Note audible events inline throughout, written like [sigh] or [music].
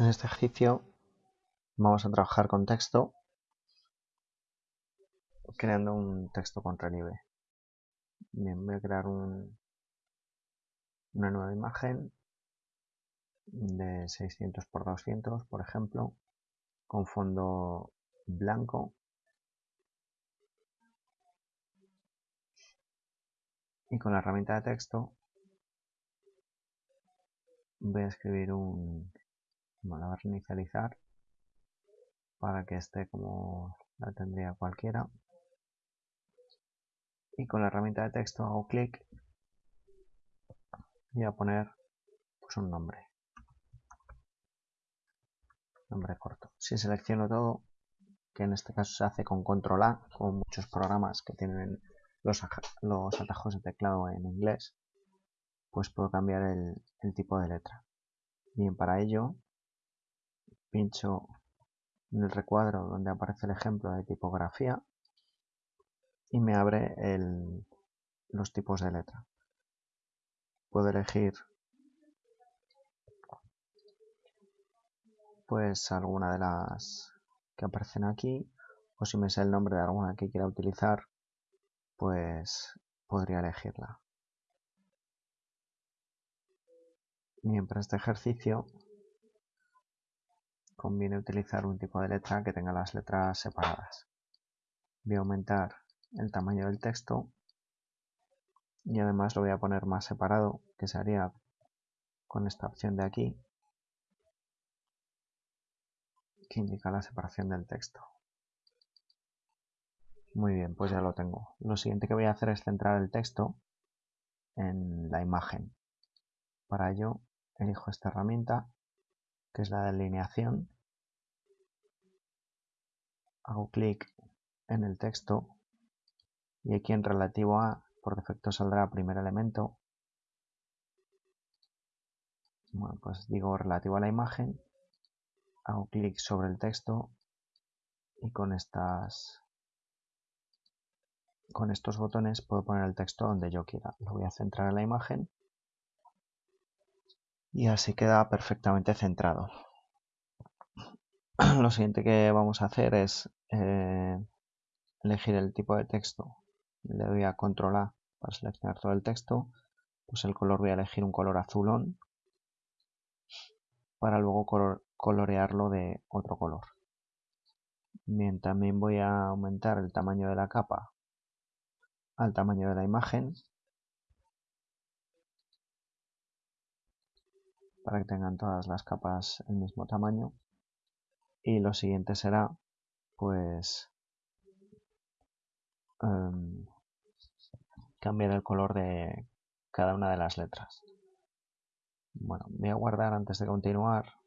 En este ejercicio vamos a trabajar con texto creando un texto con relieve. Bien, voy a crear un, una nueva imagen de 600 por 200, por ejemplo, con fondo blanco. Y con la herramienta de texto voy a escribir un, bueno, a inicializar para que esté como la tendría cualquiera. Y con la herramienta de texto hago clic y a poner pues un nombre. Nombre corto. Si selecciono todo que en este caso se hace con control A como muchos programas que tienen los, los atajos de teclado en inglés pues puedo cambiar el, el tipo de letra. Bien para ello pincho en el recuadro donde aparece el ejemplo de tipografía y me abre los tipos de letra. Puedo elegir pues alguna de las que aparecen aquí o si me sé el nombre de alguna que quiera utilizar pues podría elegirla. Bien, para este ejercicio conviene utilizar un tipo de letra que tenga las letras separadas. Voy a aumentar el tamaño del texto y además lo voy a poner más separado que se haría con esta opción de aquí que indica la separación del texto. Muy bien, pues ya lo tengo. Lo siguiente que voy a hacer es centrar el texto en la imagen. Para ello elijo esta herramienta que es la delineación. Hago clic en el texto y aquí en relativo a por defecto saldrá primer elemento. Bueno, pues digo relativo a la imagen, hago clic sobre el texto y con estas con estos botones puedo poner el texto donde yo quiera. Lo voy a centrar en la imagen y así queda perfectamente centrado. [clears throat] Lo siguiente que vamos a hacer es eh, elegir el tipo de texto. Le doy a control A para seleccionar todo el texto. Pues el color voy a elegir un color azulón para luego colorearlo de otro color. Bien, también voy a aumentar el tamaño de la capa al tamaño de la imagen para que tengan todas las capas el mismo tamaño. Y lo siguiente será pues em, cambiar el color de cada una de las letras. Bueno voy a guardar antes de continuar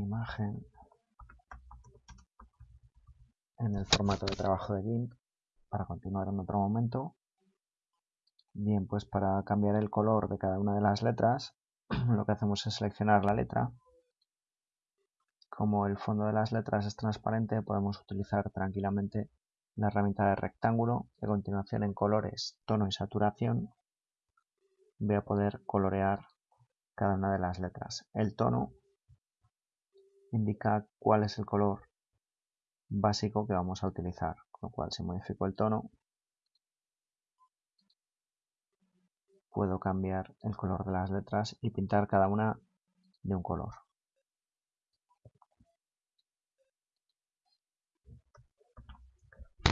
imagen en el formato de trabajo de GIMP para continuar en otro momento. Bien, pues para cambiar el color de cada una de las letras, [clears throat] lo que hacemos es seleccionar la letra. Como el fondo de las letras es transparente, podemos utilizar tranquilamente la herramienta de rectángulo a continuación en colores, tono y saturación voy a poder colorear cada una de las letras. El tono indica cuál es el color básico que vamos a utilizar, con lo cual si modifico el tono puedo cambiar el color de las letras y pintar cada una de un color.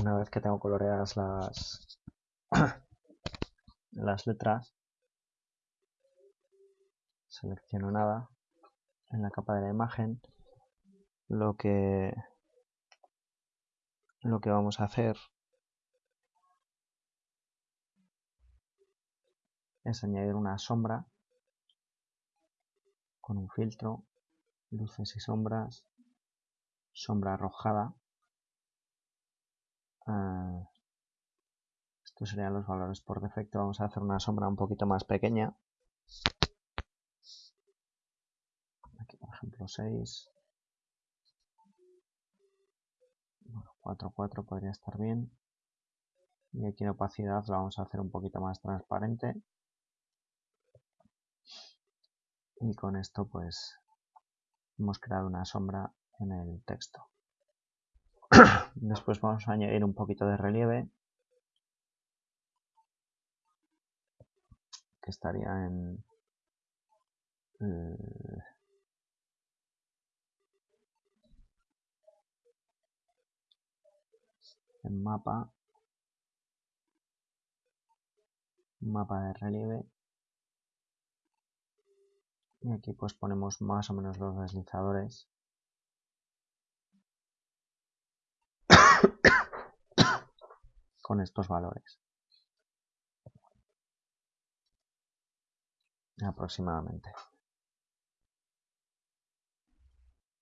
Una vez que tengo coloreadas las, [coughs] las letras, selecciono nada en la capa de la imagen lo que lo que vamos a hacer es añadir una sombra con un filtro, luces y sombras, sombra arrojada. Ah, estos serían los valores por defecto. Vamos a hacer una sombra un poquito más pequeña. Aquí por ejemplo 6. 4.4 podría estar bien. Y aquí en opacidad lo vamos a hacer un poquito más transparente. Y con esto pues hemos creado una sombra en el texto. [coughs] Después vamos a añadir un poquito de relieve. Que estaría en... Eh, mapa mapa de relieve. Y aquí pues ponemos más o menos los deslizadores. [coughs] Con estos valores. Aproximadamente.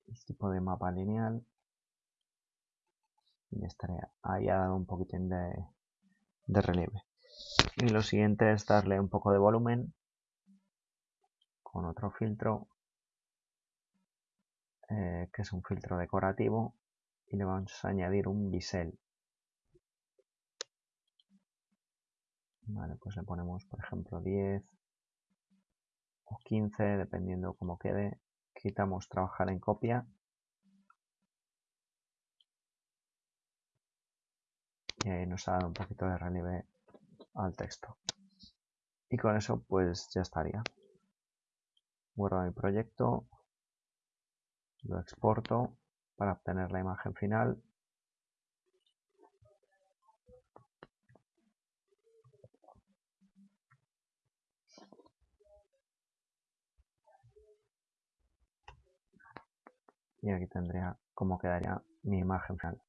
El tipo de mapa lineal y estaría ahí ha dado un poquitín de, de relieve. Y lo siguiente es darle un poco de volumen con otro filtro eh, que es un filtro decorativo y le vamos a añadir un bisel. Vale pues le ponemos por ejemplo 10 o 15 dependiendo cómo quede. Quitamos trabajar en copia ahí nos ha dado un poquito de relieve al texto. Y con eso pues ya estaría. Guardo mi proyecto lo exporto para obtener la imagen final. Y aquí tendría cómo quedaría mi imagen final